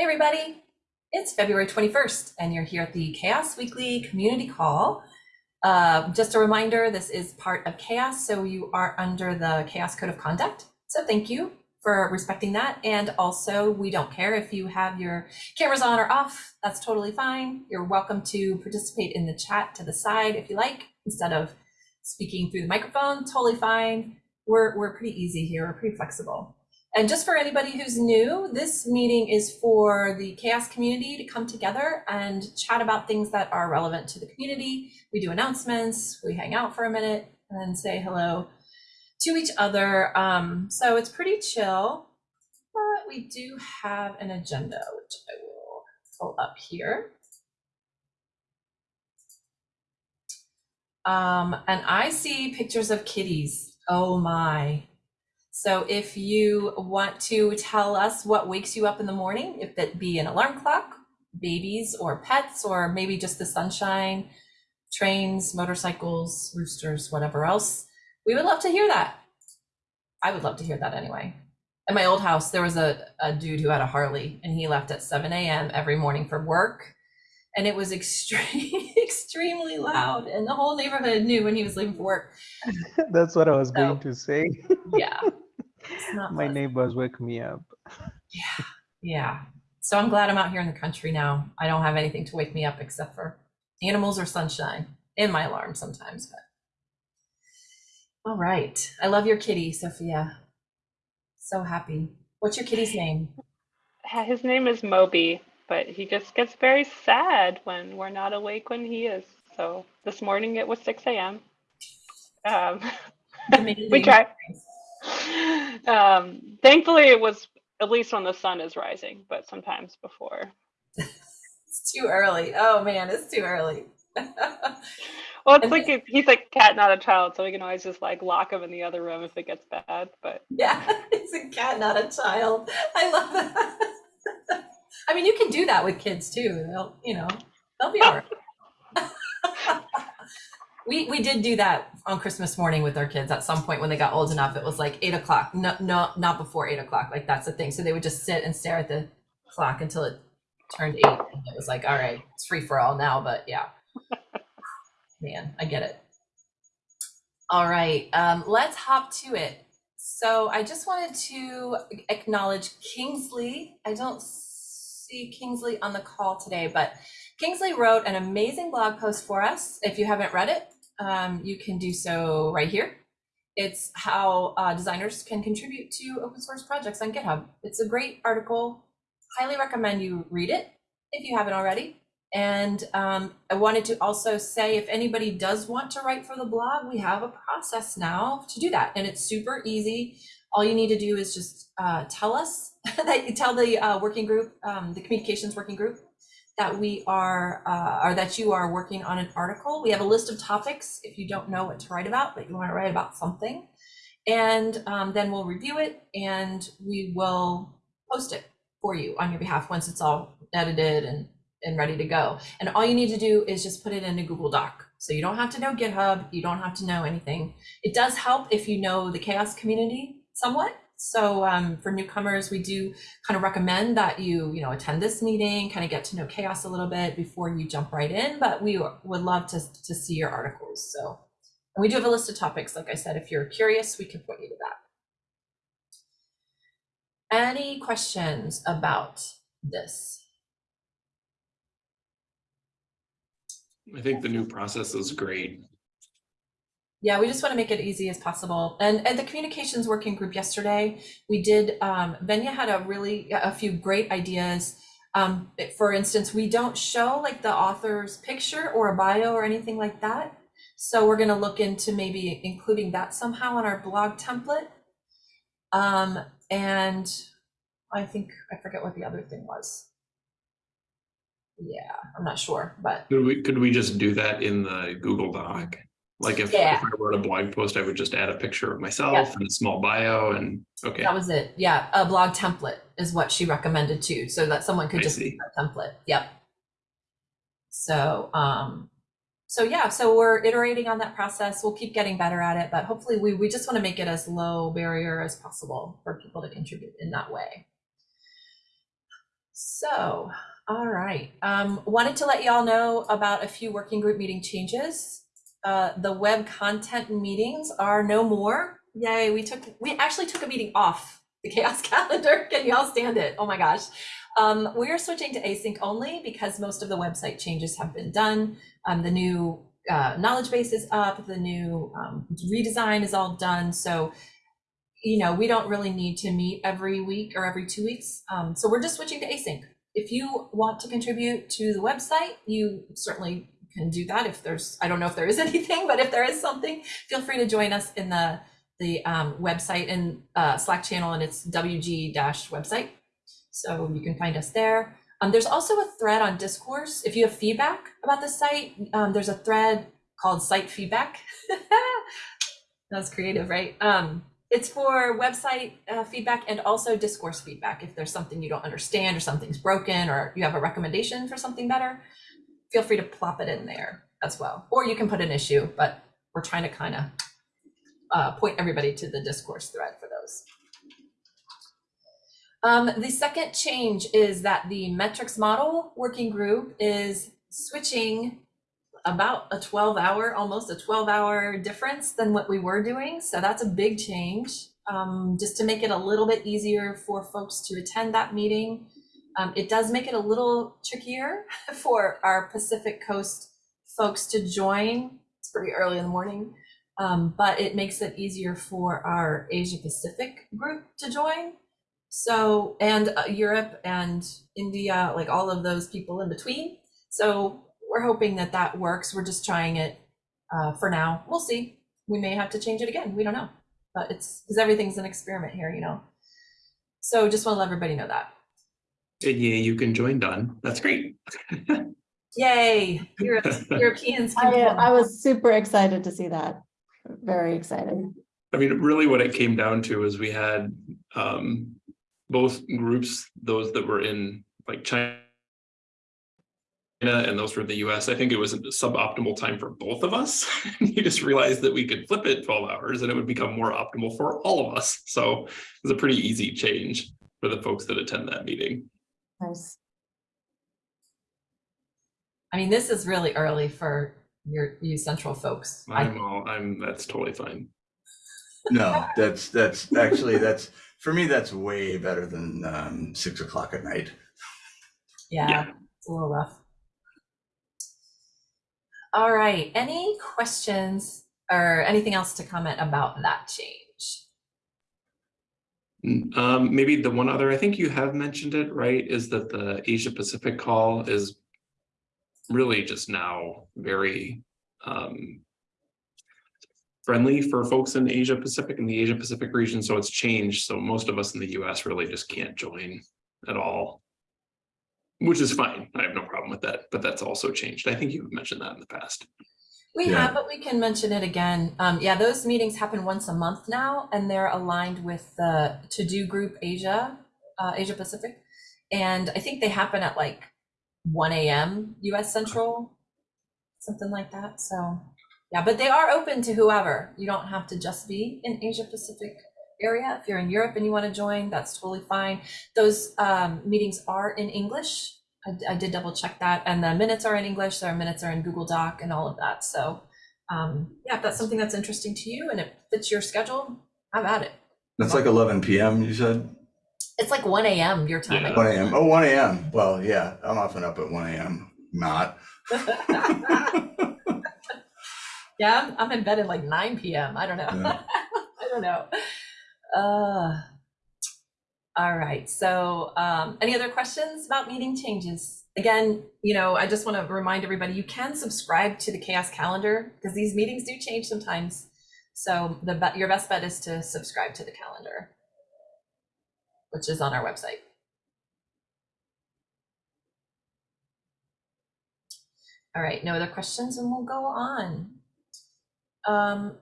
Hey, everybody. It's February 21st, and you're here at the Chaos Weekly Community Call. Uh, just a reminder, this is part of Chaos, so you are under the Chaos Code of Conduct. So thank you for respecting that. And also, we don't care if you have your cameras on or off. That's totally fine. You're welcome to participate in the chat to the side if you like, instead of speaking through the microphone. Totally fine. We're, we're pretty easy here. We're pretty flexible. And just for anybody who's new, this meeting is for the chaos community to come together and chat about things that are relevant to the community. We do announcements, we hang out for a minute and then say hello to each other. Um, so it's pretty chill, but we do have an agenda, which I will pull up here. Um, and I see pictures of kitties. Oh my. So if you want to tell us what wakes you up in the morning, if that be an alarm clock, babies or pets, or maybe just the sunshine, trains, motorcycles, roosters, whatever else, we would love to hear that. I would love to hear that anyway. At my old house, there was a, a dude who had a Harley and he left at 7 a.m. every morning for work. And it was extreme, extremely loud. And the whole neighborhood knew when he was leaving for work. That's what I was So- going to say. Yeah. It's not My pleasant. neighbors wake me up. Yeah, yeah. So I'm glad I'm out here in the country now. I don't have anything to wake me up except for animals or sunshine in my alarm sometimes. But all right, I love your kitty, Sophia. So happy. What's your kitty's name? His name is Moby, but he just gets very sad when we're not awake when he is. So this morning it was 6 a.m. Um, we Amazing. Um, thankfully, it was at least when the sun is rising, but sometimes before. It's too early. Oh man, it's too early. Well, it's And like he's like cat, not a child, so we can always just like lock him in the other room if it gets bad. But yeah, it's a cat, not a child. I love that. I mean, you can do that with kids too. They'll, you know, they'll be all right. We we did do that on Christmas morning with our kids at some point when they got old enough. It was like eight o'clock. No, no, not before eight o'clock. Like that's the thing. So they would just sit and stare at the clock until it turned eight. And it was like, all right, it's free for all now. But yeah, man, I get it. All right, um, let's hop to it. So I just wanted to acknowledge Kingsley. I don't see Kingsley on the call today, but Kingsley wrote an amazing blog post for us. If you haven't read it, um, you can do so right here. It's how uh, designers can contribute to open source projects on GitHub. It's a great article. Highly recommend you read it if you haven't already. And um, I wanted to also say if anybody does want to write for the blog, we have a process now to do that. And it's super easy. All you need to do is just uh, tell us that you tell the uh, working group, um, the communications working group, that we are, uh, or that you are working on an article. We have a list of topics if you don't know what to write about, but you want to write about something. And um, then we'll review it and we will post it for you on your behalf once it's all edited and and ready to go. And all you need to do is just put it in a Google Doc. So you don't have to know GitHub, you don't have to know anything. It does help if you know the chaos community somewhat. So um, for newcomers, we do kind of recommend that you, you know, attend this meeting, kind of get to know chaos a little bit before you jump right in. But we would love to, to see your articles. So and we do have a list of topics. Like I said, if you're curious, we can point you to that. Any questions about this? I think the new process is great. Yeah, we just want to make it easy as possible. And at the communications working group yesterday, we did, um, Venya had a really, a few great ideas. Um, for instance, we don't show like the author's picture or a bio or anything like that. So we're going to look into maybe including that somehow on our blog template. Um, and I think, I forget what the other thing was. Yeah, I'm not sure, but Could we, could we just do that in the Google Doc? Like if, if I wrote a blog post, I would just add a picture of myself and a small bio and, okay, That was it. Yeah, a blog template is what she recommended too, so that someone could I just see. that template. Yep. So, um, so yeah, so we're iterating on that process. We'll keep getting better at it, but hopefully we we just want to make it as low barrier as possible for people to contribute in that way. So, all right. Um, wanted to let y'all know about a few working group meeting changes. Uh, the web content meetings are no more. Yay, we took, we actually took a meeting off the chaos calendar. Can y'all stand it? Oh my gosh. Um, we are switching to async only because most of the website changes have been done. Um, the new uh, knowledge base is up, the new um, redesign is all done. So, you know, we don't really need to meet every week or every two weeks. Um, so we're just switching to async. If you want to contribute to the website, you certainly can do that. If there's, I don't know if there is anything, but if there is something, feel free to join us in the the um, website and uh, Slack channel, and it's WG dash website. So you can find us there. Um, there's also a thread on Discourse. If you have feedback about the site, um, there's a thread called Site Feedback. That's creative, right? Um, it's for website uh, feedback and also discourse feedback. If there's something you don't understand or something's broken or you have a recommendation for something better, feel free to plop it in there as well. Or you can put an issue, but we're trying to kind of uh, point everybody to the discourse thread for those. Um, the second change is that the metrics model working group is switching about a 12 hour, almost a 12 hour difference than what we were doing. So that's a big change. Um, just to make it a little bit easier for folks to attend that meeting. Um, it does make it a little trickier for our Pacific Coast folks to join. It's pretty early in the morning, um, but it makes it easier for our Asia Pacific group to join. So, and uh, Europe and India, like all of those people in between. So we're hoping that that works. We're just trying it uh, for now. We'll see. We may have to change it again. We don't know, but it's because everything's an experiment here, you know. So just want to let everybody know that. And yeah, you can join Don. That's great. Yay! Europe, Europeans can I, uh, come. I was super excited to see that. Very excited. I mean, really what it came down to is we had um both groups, those that were in like China and those were the US. I think it was a suboptimal time for both of us. You just realized that we could flip it 12 hours and it would become more optimal for all of us. So it was a pretty easy change for the folks that attend that meeting. Nice. I mean, this is really early for your you central folks. I I'm all, I'm, that's totally fine. No, that's, that's actually, that's, for me, that's way better than um, six o'clock at night. Yeah, Yeah. it's a little rough. All right, any questions or anything else to comment about that change? Um, maybe the one other, I think you have mentioned it, right, is that the Asia Pacific call is really just now very um friendly for folks in Asia Pacific and the Asia Pacific region, so it's changed. So most of us in the US really just can't join at all. Which is fine. I have no problem with that, but that's also changed. I think you've mentioned that in the past. We Yeah. have, but we can mention it again. Um, yeah, those meetings happen once a month now, and they're aligned with the To-Do Group Asia, uh, Asia Pacific. And I think they happen at like one AM US Central, something like that. So, yeah, but they are open to whoever. You don't have to just be in Asia Pacific area. If you're in Europe and you want to join, that's totally fine. Those um, meetings are in English. I, I did double check that, and the minutes are in English. so our minutes are in Google Doc and all of that. So, um, yeah, if that's something that's interesting to you and it fits your schedule, have at it. That's like eleven PM, you said? It's like 1 a.m. your time. I One AM, oh, one AM. Well, yeah, I'm often up at one AM, not. yeah, I'm, I'm in bed at like 9 p.m. I don't know. Yeah. I don't know. Uh, all right. So, um, any other questions about meeting changes? Again, you know, I just want to remind everybody you can subscribe to the Chaos Calendar because these meetings do change sometimes. So, the your best bet is to subscribe to the calendar, which is on our website. All right, no other questions, and we'll go on. Um,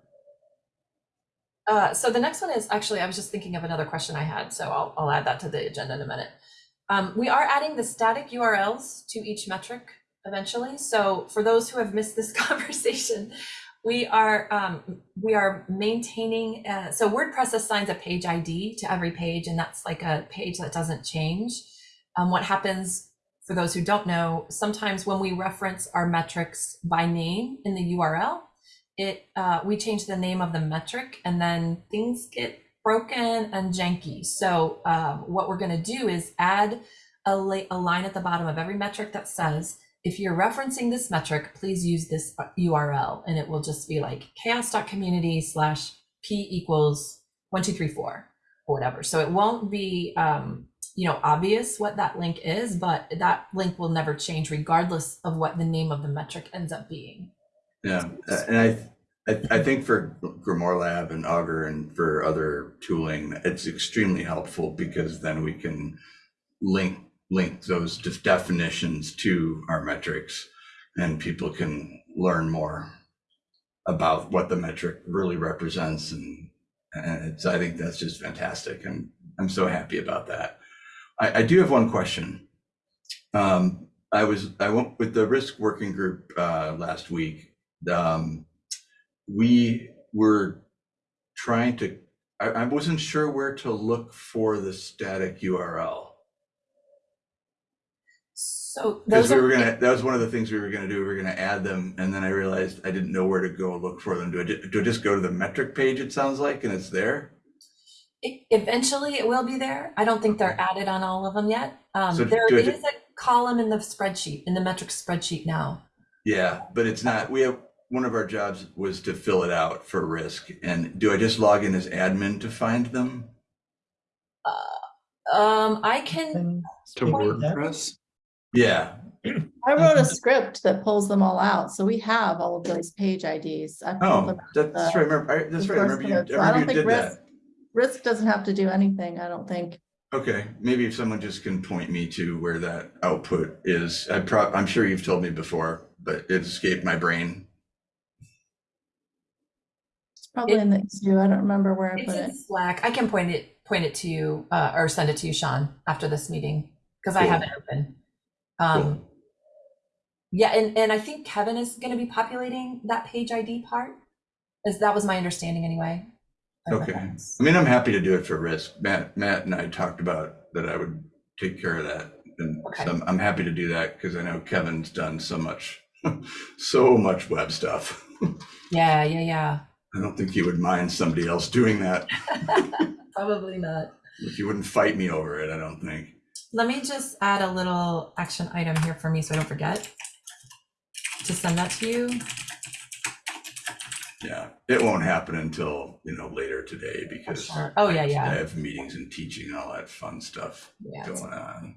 uh, so the next one is actually, I was just thinking of another question I had, so I'll, I'll add that to the agenda in a minute. Um, we are adding the static URLs to each metric eventually. So for those who have missed this conversation, we are um, we are maintaining. Uh, so WordPress assigns a page ID to every page, and that's like a page that doesn't change. Um, what happens for those who don't know, sometimes when we reference our metrics by name in the URL, it uh, we change the name of the metric and then things get broken and janky. So um, what we're going to do is add a, a line at the bottom of every metric that says, if you're referencing this metric, please use this uh, URL, and it will just be like chaos.community slash p equals one two three four or whatever. So it won't be um, you know obvious what that link is, but that link will never change regardless of what the name of the metric ends up being. Yeah, and I, I, I think for Grimoire Lab and Augur and for other tooling, it's extremely helpful because then we can link, link those def- definitions to our metrics and people can learn more about what the metric really represents and, and it's, I think that's just fantastic. and I'm so happy about that. I, I do have one question. Um, I was, I went with the risk working group, uh, last week um, we were trying to, I, I wasn't sure where to look for the static URL. So Because we were gonna, that was one of the things we were gonna do, we were gonna add them, and then I realized I didn't know where to go look for them. Do I, do I just go to the metric page, it sounds like, and it's there? eventually it will be there. I don't think they're added on all of them yet. Um, So there is a column in the spreadsheet in the metric spreadsheet now. Yeah, but it's not, we have, one of our jobs was to fill it out for risk, and do I just log in as admin to find them? Um, I can To WordPress? Yeah, I wrote a script that pulls them all out, so we have all of those page IDs. I oh, them that's the right, I remember, I- that's right, I remember you, I endorsement. So I don't you think did that. risk, risk doesn't have to do anything, I don't think. Okay, maybe if someone just can point me to where that output is, I prob, I'm sure you've told me before, but it escaped my brain. It's probably It- in the issue, I don't remember where I It's put in it. Slack. I can point it, point it to you, uh, or send it to you, Sean, after this meeting, because I Cool. have it open. Um, Cool. yeah, and, and I think Kevin is gonna be populating that page ID part, as that was my understanding anyway. Okay. I mean, I'm happy to do it for risk. Matt, Matt and I talked about that I would take care of that. And Okay. so I'm, I'm happy to do that because I know Kevin's done so much, so much web stuff. Yeah, yeah, yeah. I don't think you would mind somebody else doing that. Probably not. You wouldn't fight me over it, I don't think. Let me just add a little action item here for me so I don't forget to send that to you. Yeah, it won't happen until, you know, later today because. Oh, yeah, yeah. I have meetings and teaching and all that fun stuff Yeah. going on.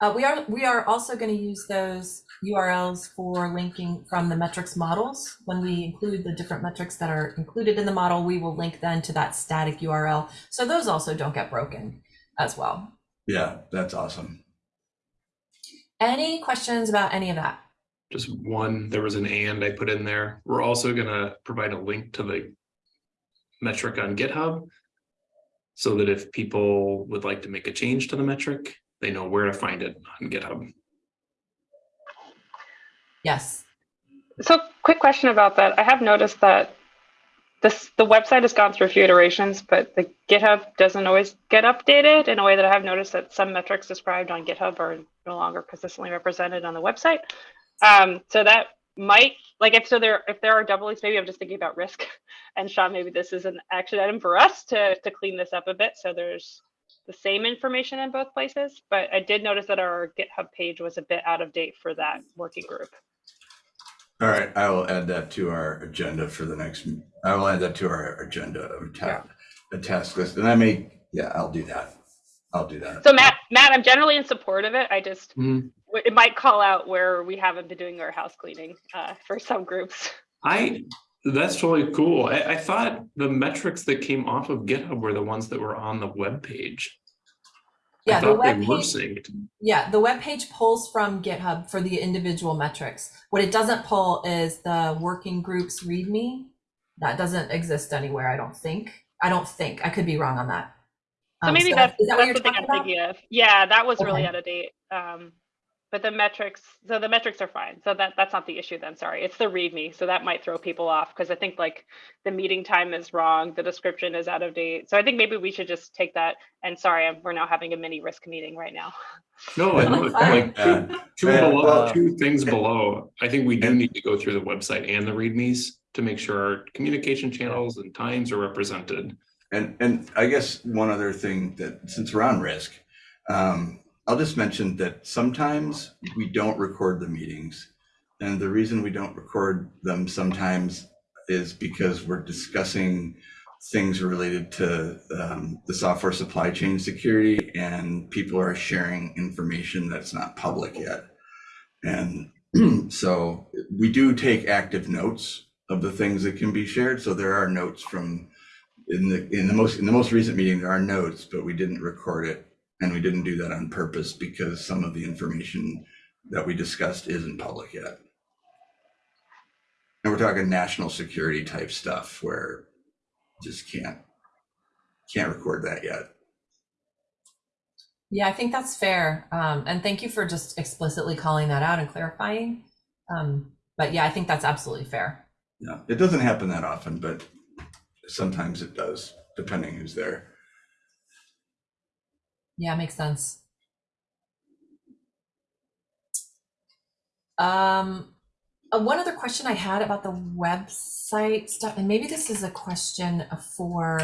Uh, we are we are also going to use those URLs for linking from the metrics models. When we include the different metrics that are included in the model, we will link then to that static URL. So those also don't get broken as well. Yeah, that's awesome. Any questions about any of that? Just one, there was an and I put in there. We're also gonna provide a link to the metric on GitHub. So that if people would like to make a change to the metric, they know where to find it on GitHub. Yes. So quick question about that. I have noticed that this the website has gone through a few iterations, but the GitHub doesn't always get updated in a way that I have noticed that some metrics described on GitHub are no longer consistently represented on the website. Um, so that might like if so there if there are doubles, maybe I'm just thinking about risk. And Sean, maybe this is an action item for us to to clean this up a bit. So there's the same information in both places. But I did notice that our GitHub page was a bit out of date for that working group. All right, I will add that to our agenda for the next, I will add that to our agenda of ta- a task list, and I may, yeah, I'll do that. I'll do that. So Matt, Matt, I'm generally in support of it. I just Mhm. it might call out where we haven't been doing our house cleaning uh, for some groups. I, that's totally cool. I, I thought the metrics that came off of GitHub were the ones that were on the web page. I Yeah, the thought they web were page- synced. Yeah, the web page pulls from GitHub for the individual metrics. What it doesn't pull is the working groups README. That doesn't exist anywhere, I don't think. I don't think. I could be wrong on that. So Um, maybe so that's, is that what that's you're something talking I'm about? thinking of. Yeah, that was really out of date. Um, but the metrics, so the metrics are fine. So that, that's not the issue then, sorry. It's the README, so that might throw people off because I think like the meeting time is wrong, the description is out of date. So I think maybe we should just take that, and sorry, I'm- we're now having a mini risk meeting right now. No, and look, like two, two below, well- two things below, I think we do need to go through the website and the readmes to make sure our communication channels and times are represented. And, and I guess one other thing that, since we're on risk, um, I'll just mention that sometimes we don't record the meetings. And the reason we don't record them sometimes is because we're discussing things related to um, the software supply chain security and people are sharing information that's not public yet. And so we do take active notes of the things that can be shared. So there are notes from in the in the most in the most recent meeting there are notes but we didn't record it and we didn't do that on purpose because some of the information that we discussed isn't public yet and we're talking national security type stuff where just can't can't record that yet Yeah, I think that's fair. Um, and thank you for just explicitly calling that out and clarifying. Um, but yeah, I think that's absolutely fair. yeah it doesn't happen that often but sometimes it does depending who's there Yeah, makes sense. Um, uh, one other question I had about the website stuff, and maybe this is a question for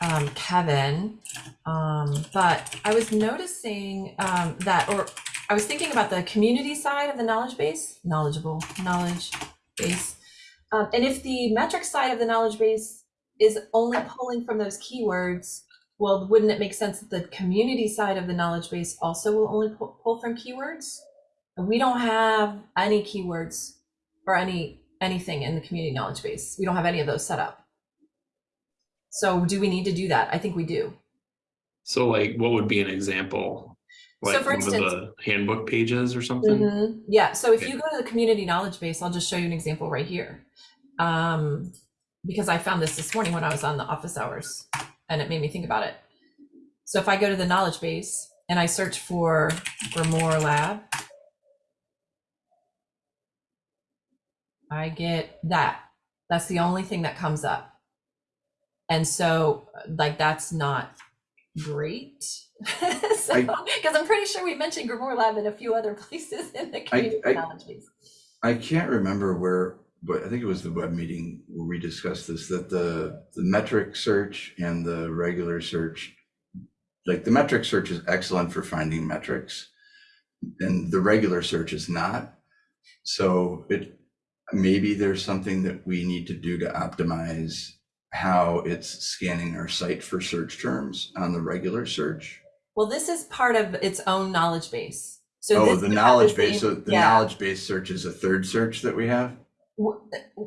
um, Kevin. Um, but I was noticing um, that, or I was thinking about the community side of the knowledge base, knowledgeable knowledge base. Um, and if the metric side of the knowledge base is only pulling from those keywords, well, wouldn't it make sense that the community side of the knowledge base also will only pull, from keywords? We don't have any keywords or any anything in the community knowledge base. We don't have any of those set up. So do we need to do that? I think we do. So like, what would be an example? So Like for one of instance- the handbook pages or something? Mhm. Yeah, so if Okay. you go to the community knowledge base, I'll just show you an example right here. Um, because I found this this morning when I was on the office hours and it made me think about it. So if I go to the knowledge base and I search for Grimoire Lab, I get that. That's the only thing that comes up. And so like that's not great. so, because I'm pretty sure we mentioned Grimoire Lab in a few other places in the community I- knowledge base. I can't remember where, but I think it was the web meeting where we discussed this, that the, the metric search and the regular search, like the metric search is excellent for finding metrics and the regular search is not. So it, maybe there's something that we need to do to optimize how it's scanning our site for search terms on the regular search. Well, this is part of its own knowledge base. So Oh, the knowledge base, so the yeah. knowledge base search is a third search that we have?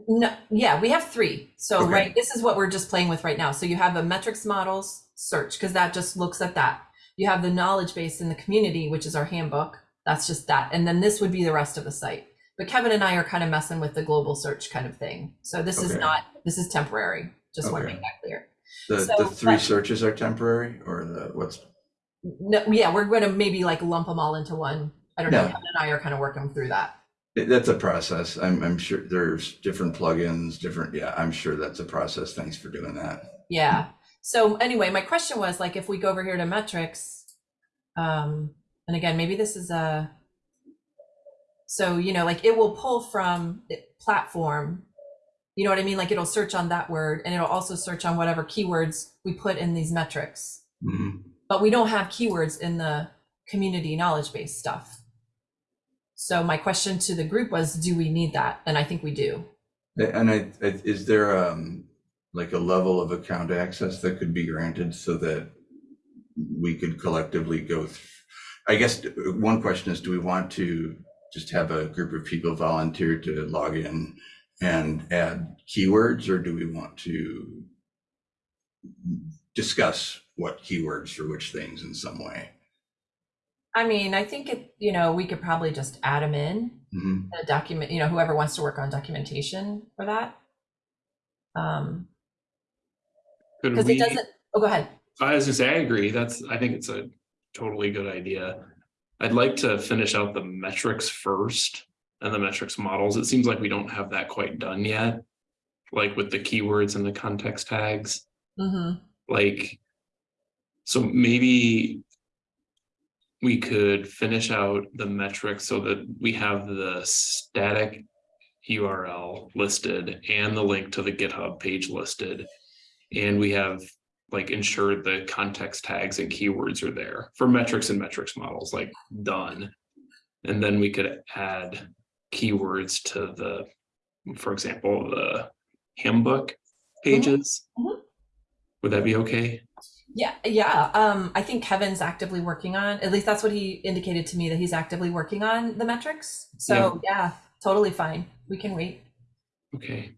No, yeah, we have three. So Okay. right, this is what we're just playing with right now. So you have a metrics models search because that just looks at that. You have the knowledge base in the community, which is our handbook. That's just that. And then this would be the rest of the site. But Kevin and I are kind of messing with the global search kind of thing. So this is not, this is temporary. Just want to make that clear. The, So, the three but- searches are temporary or the, what's, No, yeah, we're going to maybe like lump them all into one. I don't know. Kevin and I are kind of working through that. That's a process. I'm, I'm sure there's different plugins, different, yeah, I'm sure that's a process. Thanks for doing that. Yeah. So anyway, my question was like, if we go over here to metrics, um, and again, maybe this is a, so, you know, like it will pull from platform, you know what I mean? Like it'll search on that word and it'll also search on whatever keywords we put in these metrics. Mhm. But we don't have keywords in the community knowledge base stuff. So my question to the group was, do we need that? And I think we do. And I, I- is there, um, like a level of account access that could be granted so that we could collectively go through? I guess one question is, do we want to just have a group of people volunteer to log in and add keywords, or do we want to discuss what keywords for which things in some way? I mean, I think it, you know, we could probably just add them in. Mhm. a document, you know, whoever wants to work on documentation for that. Um, Could because it we, doesn't, oh, go ahead. I was gonna say, I agree. That's, I think it's a totally good idea. I'd like to finish out the metrics first and the metrics models. It seems like we don't have that quite done yet. Like with the keywords and the context tags, hmm like. So maybe. We could finish out the metrics so that we have the static URL listed and the link to the GitHub page listed. And we have like ensured the context tags and keywords are there for metrics and metrics models, like done. And then we could add keywords to the, for example, the handbook pages. Mhm. Would that be okay? Yeah, yeah. Um, I think Kevin's actively working on, at least that's what he indicated to me, that he's actively working on the metrics. So yeah, totally fine. We can wait. Okay.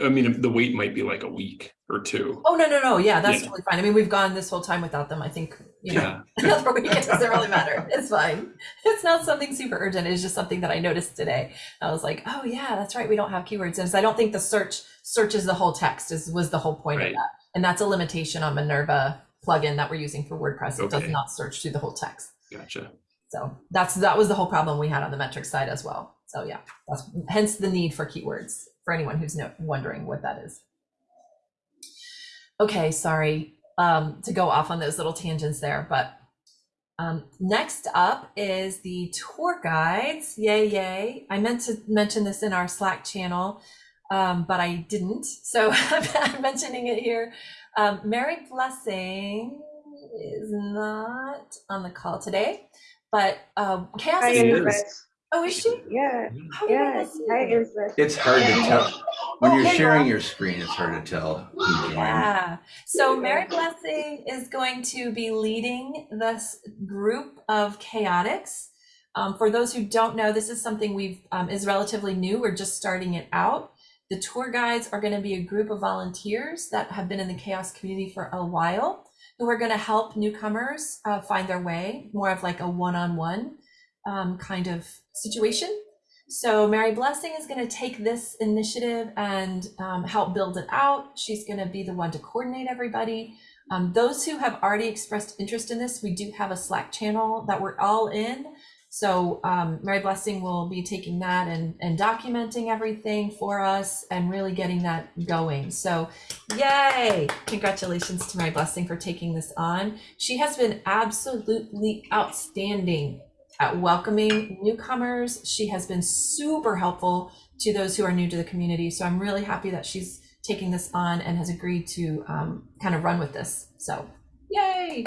I mean, the wait might be like a week or two. Oh, no, no, no. Yeah, that's Yeah. totally fine. I mean, we've gone this whole time without them. I think, you know, Yeah, another week, it doesn't really matter. It's fine. It's not something super urgent. It's just something that I noticed today. I was like, oh yeah, that's right. We don't have keywords. And so I don't think the search searches the whole text is was the whole point Right. of that. And that's a limitation on Minerva plugin that we're using for WordPress. It does not search through the whole text. gotcha. So that's that was the whole problem we had on the metric side as well. So yeah, that's hence the need for keywords for anyone who's no, wondering what that is. Okay, sorry um, to go off on those little tangents there, but um, next up is the tour guides. Yay, yay! I meant to mention this in our Slack channel, um, but I didn't. So I'm mentioning it here. Um, Mary Blessing is not on the call today, but um, Chaos Hi, is. It is. Elizabeth. Oh, is she? Yeah, How did I yeah. Hi. It's hard to tell, when Oh, you're sharing your screen, it's hard to tell. Yeah. So Mary Blessing is going to be leading this group of chaotics. Um, for those who don't know, this is something we've um, is relatively new. We're just starting it out. The tour guides are going to be a group of volunteers that have been in the chaos community for a while, who are going to help newcomers uh, find their way, more of like a one-on-one um, kind of situation. So Mary Blessing is going to take this initiative and um, help build it out. She's going to be the one to coordinate everybody. Um, those who have already expressed interest in this, we do have a Slack channel that we're all in. So um, Mary Blessing will be taking that and, and documenting everything for us and really getting that going. So yay! Congratulations to Mary Blessing for taking this on. She has been absolutely outstanding at welcoming newcomers. She has been super helpful to those who are new to the community. So I'm really happy that she's taking this on and has agreed to um, kind of run with this. So, yay!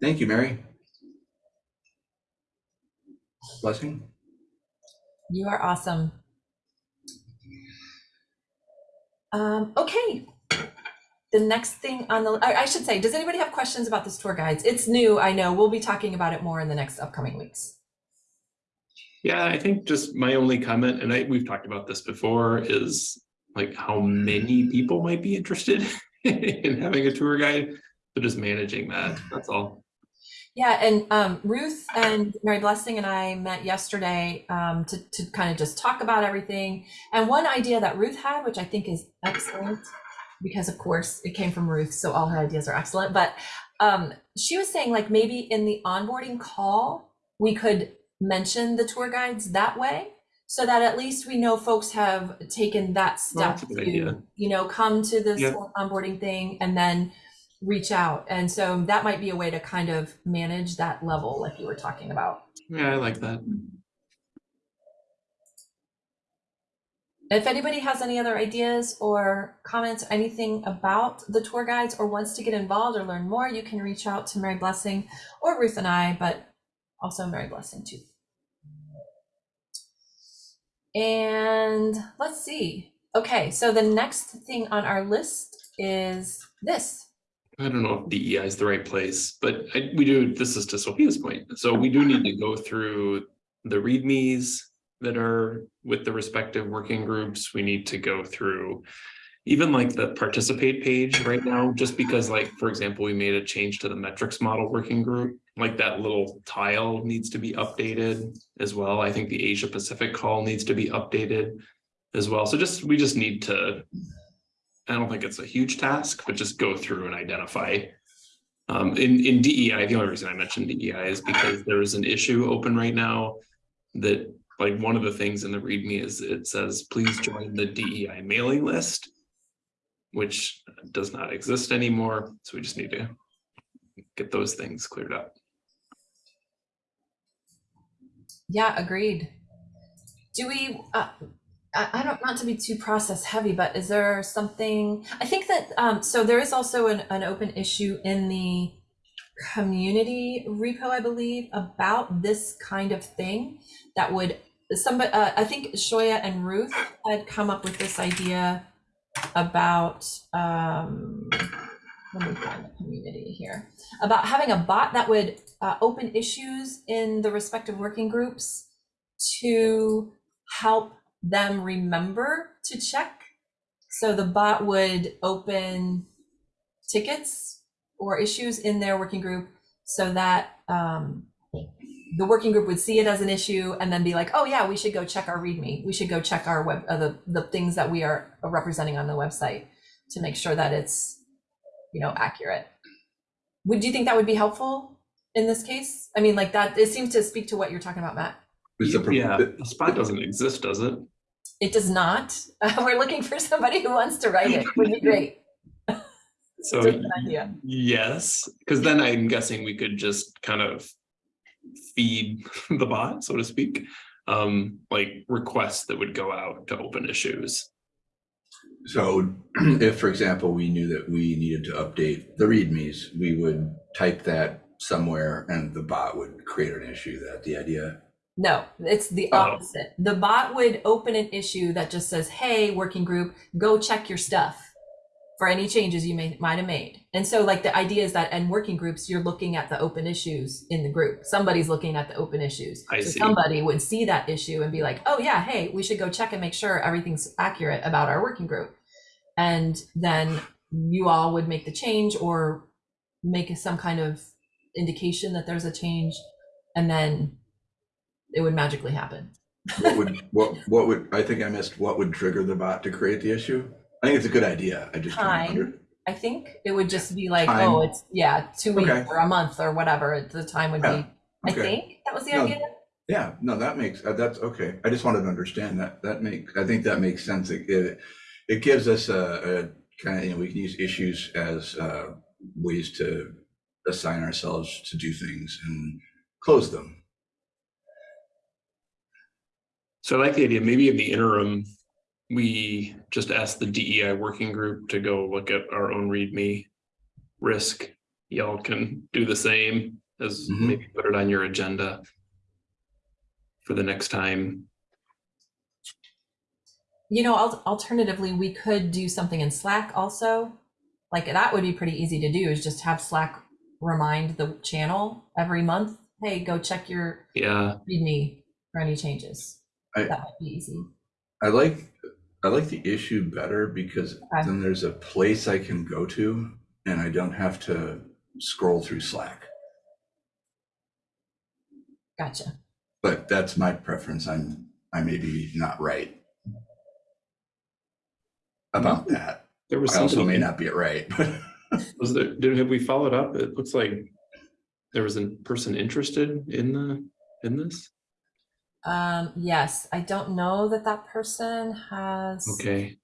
Thank you, Mary. Blessing? You are awesome. Um, okay. The next thing on the, I I should say, does anybody have questions about this tour guides? It's new, I know. We'll be talking about it more in the next upcoming weeks. Yeah, I think just my only comment, and I, we've talked about this before, is like how many people might be interested in having a tour guide, but just managing that, that's all. Yeah, and um, Ruth and Mary Blessing and I met yesterday um, to, to kind of just talk about everything. And one idea that Ruth had, which I think is excellent, because of course it came from Ruth, so all her ideas are excellent. But um, she was saying, like, maybe in the onboarding call, we could mention the tour guides that way so that at least we know folks have taken that step that's a good to, idea. you know, come to this Yeah. onboarding thing and then reach out. And so that might be a way to kind of manage that level like you were talking about. Yeah, I like that. If anybody has any other ideas or comments, anything about the tour guides or wants to get involved or learn more, you can reach out to Mary Blessing or Ruth and I, but also Mary Blessing too. And let's see. Okay, so the next thing on our list is this. I don't know if DEI is the right place, but I, we do, this is to Sophia's point. So we do need to go through the readmes that are with the respective working groups. We need to go through even like the participate page right now, just because like, for example, we made a change to the metrics model working group, like that little tile needs to be updated as well. I think the Asia Pacific call needs to be updated as well. So just, we just need to I don't think it's a huge task, but just go through and identify Um, in, in DEI, the only reason I mentioned DEI is because there is an issue open right now that, like, one of the things in the README is it says, please join the DEI mailing list, which does not exist anymore, so we just need to get those things cleared up. Yeah, agreed. Do we, uh, I, I don't, not to be too process heavy, but is there something, I think that, um, so there is also an, an open issue in the community repo, I believe, about this kind of thing that would, somebody, uh, I think Shoya and Ruth had come up with this idea about, um, let me find the community here, about having a bot that would uh, open issues in the respective working groups to help them remember to check. So the bot would open tickets or issues in their working group so that um, the working group would see it as an issue and then be like, oh yeah, we should go check our README. We should go check our web, uh, the, the things that we are representing on the website to make sure that it's, you know, accurate. Would you think that would be helpful in this case? I mean, like that, it seems to speak to what you're talking about, Matt. Is the Yeah, the spot doesn't exist, does it? It does not. we're looking for somebody who wants to write it. Would be great. So Just an idea. yes, because then I'm guessing we could just kind of feed the bot, so to speak, um, like requests that would go out to open issues. So if, for example, we knew that we needed to update the readmes, we would type that somewhere and the bot would create an issue. That the idea? No, it's the Oh. opposite. The bot would open an issue that just says, "Hey, working group, go check your stuff for any changes you may might have made." And so, like the idea is that in working groups, you're looking at the open issues in the group. Somebody's looking at the open issues. I so see. somebody would see that issue and be like, "Oh yeah, hey, we should go check and make sure everything's accurate about our working group." And then you all would make the change or make some kind of indication that there's a change, and then it would magically happen. What would what what would I think I missed? What would trigger the bot to create the issue? I think it's a good idea. I just don't Time. under- I think it would just be like, Time. oh, it's yeah, two weeks Okay. or a month or whatever the time would Yeah, be. I okay. think that was the No. idea. Yeah, no, that makes uh, that's okay. I just wanted to understand that. That make I think that makes sense. It it, it gives us a, a kind of you know we can use issues as uh, ways to assign ourselves to do things and close them. So I like the idea, maybe in the interim, we just asked the DEI working group to go look at our own README risk. Y'all can do the same as Mhm. maybe put it on your agenda for the next time. You know, al- alternatively, we could do something in Slack also. Like that would be pretty easy to do. Is just have Slack remind the channel every month. Hey, go check your Yeah, README for any changes. I- that might be easy. I like I like the issue better because Okay. then there's a place I can go to and I don't have to scroll through Slack. Gotcha. But that's my preference. I'm I may be not right about hmm. that. there was I also may not be right, but was there, did, have we followed up? It looks like there was a person interested in the, in this? Um, yes, I don't know that that person has Okay.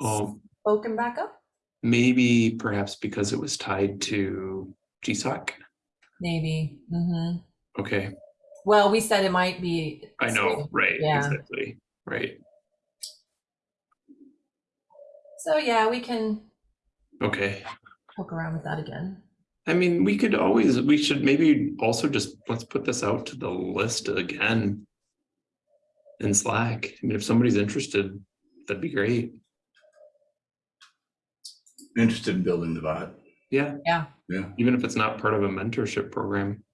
Um, spoken back up. maybe perhaps because it was tied to GSOC. Maybe. hmm Okay, Well, we said it might be. I know, right, Yeah. exactly, right. So yeah, we can Okay. poke around with that again. I mean, we could always, we should maybe also just, let's put this out to the list again. In Slack. I mean, if somebody's interested, that'd be great. interested in building the bot. Yeah. Yeah. Yeah. Even if it's not part of a mentorship program.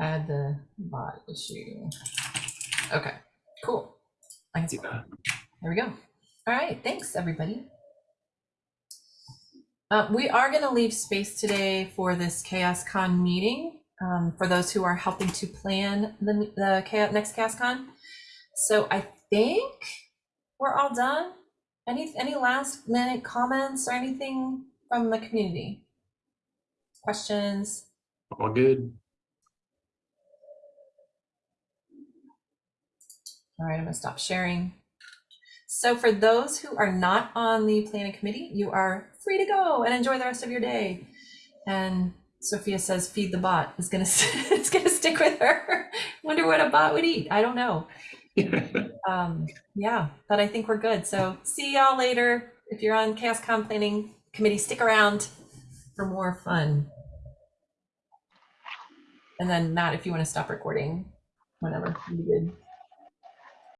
Add the bot issue. Okay, cool. I can see that. There we go. All right, thanks, everybody. Uh, we are going to leave space today for this Chaos Con meeting. um, for those who are helping to plan the, the Cha- next. So I think we're all done. Any, any last minute comments or anything from the community? Questions? All good. All right, I'm gonna stop sharing. So for those who are not on the planning committee, you are free to go and enjoy the rest of your day. And Sophia says, feed the bot is gonna, it's gonna stick with her. Wonder what a bot would eat. I don't know. Um, yeah, but I think we're good. So see y'all later. If you're on CASCOM planning committee, stick around for more fun. And then Matt, if you want to stop recording, whatever, you good.